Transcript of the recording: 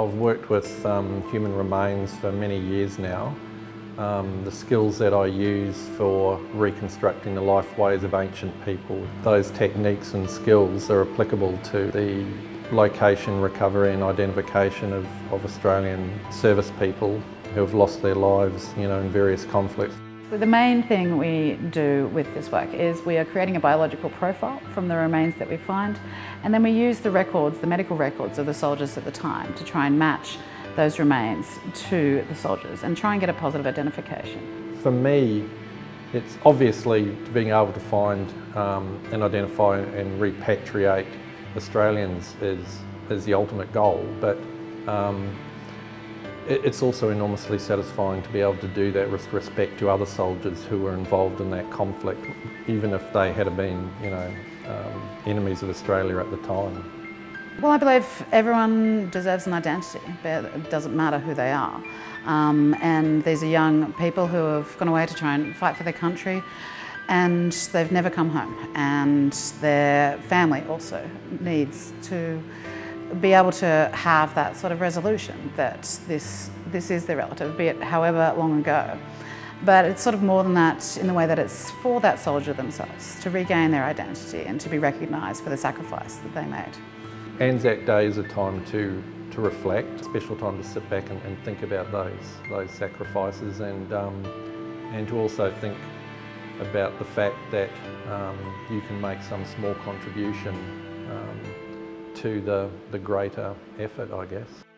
I've worked with um, human remains for many years now. Um, the skills that I use for reconstructing the lifeways of ancient people, those techniques and skills are applicable to the location, recovery and identification of, of Australian service people who have lost their lives you know, in various conflicts. The main thing we do with this work is we are creating a biological profile from the remains that we find and then we use the records, the medical records of the soldiers at the time to try and match those remains to the soldiers and try and get a positive identification. For me, it's obviously being able to find um, and identify and repatriate Australians is, is the ultimate goal, but um, it's also enormously satisfying to be able to do that with respect to other soldiers who were involved in that conflict, even if they had been, you know, um, enemies of Australia at the time. Well, I believe everyone deserves an identity, but it doesn't matter who they are. Um, and these are young people who have gone away to try and fight for their country and they've never come home and their family also needs to be able to have that sort of resolution that this, this is their relative, be it however long ago. But it's sort of more than that in the way that it's for that soldier themselves to regain their identity and to be recognised for the sacrifice that they made. Anzac Day is a time to, to reflect, a special time to sit back and, and think about those, those sacrifices and, um, and to also think about the fact that um, you can make some small contribution um, to the, the greater effort, I guess.